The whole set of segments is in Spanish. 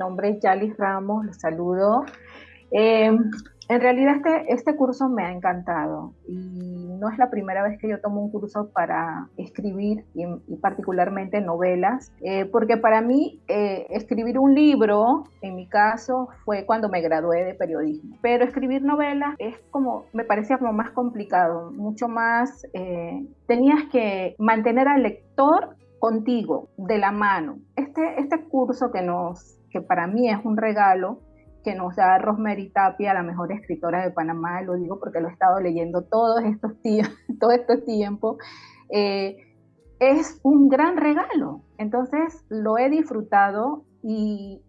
Nombre es Yalis Ramos, los saludo. Eh, en realidad este, este curso me ha encantado y no es la primera vez que yo tomo un curso para escribir y, particularmente novelas, eh, porque para mí eh, escribir un libro, en mi caso, fue cuando me gradué de periodismo, pero escribir novelas es como, me parecía como más complicado, mucho más, eh, tenías que mantener al lector contigo, de la mano. Este, este curso que nos que para mí es un regalo, que nos da Rosemary Tapia, la mejor escritora de Panamá, lo digo porque lo he estado leyendo todos estos, todo este tiempo, eh, es un gran regalo. Entonces lo he disfrutado y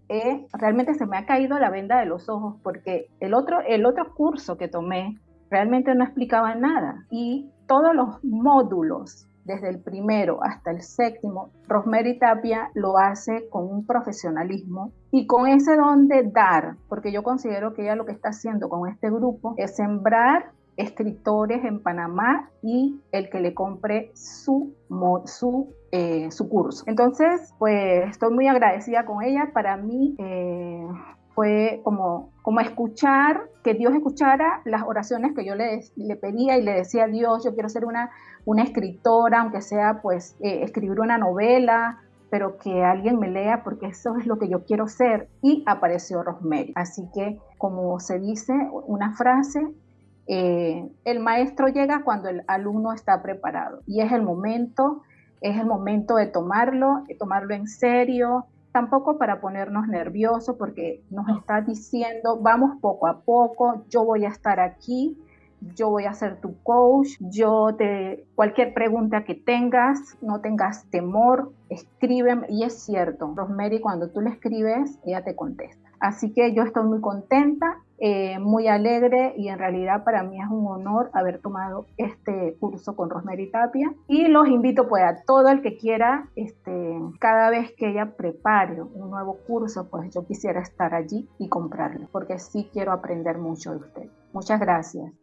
realmente se me ha caído la venda de los ojos porque el otro, el otro curso que tomé realmente no explicaba nada y todos los módulos desde el primero hasta el séptimo, Rosemary Tapia lo hace con un profesionalismo y con ese don de dar, porque yo considero que ella lo que está haciendo con este grupo es sembrar escritores en Panamá y el que le compre su, su, eh, su curso. Entonces, pues estoy muy agradecida con ella. Para mí, eh, fue como, como escuchar, que Dios escuchara las oraciones que yo le, le pedía y le decía a Dios, yo quiero ser una, una escritora, aunque sea pues eh, escribir una novela, pero que alguien me lea porque eso es lo que yo quiero ser. Y apareció Rosemary. Así que, como se dice, una frase, eh, el maestro llega cuando el alumno está preparado y es el momento, es el momento de tomarlo, de tomarlo en serio, tampoco para ponernos nerviosos porque nos está diciendo, vamos poco a poco, yo voy a estar aquí, yo voy a ser tu coach, yo te, cualquier pregunta que tengas, no tengas temor, escríbeme, y es cierto, Rosemary, cuando tú le escribes, ella te contesta. Así que yo estoy muy contenta, eh, muy alegre y en realidad para mí es un honor haber tomado este curso con Rosemary Tapia y los invito pues a todo el que quiera, este, cada vez que ella prepare un nuevo curso, pues yo quisiera estar allí y comprarlo porque sí quiero aprender mucho de usted. Muchas gracias.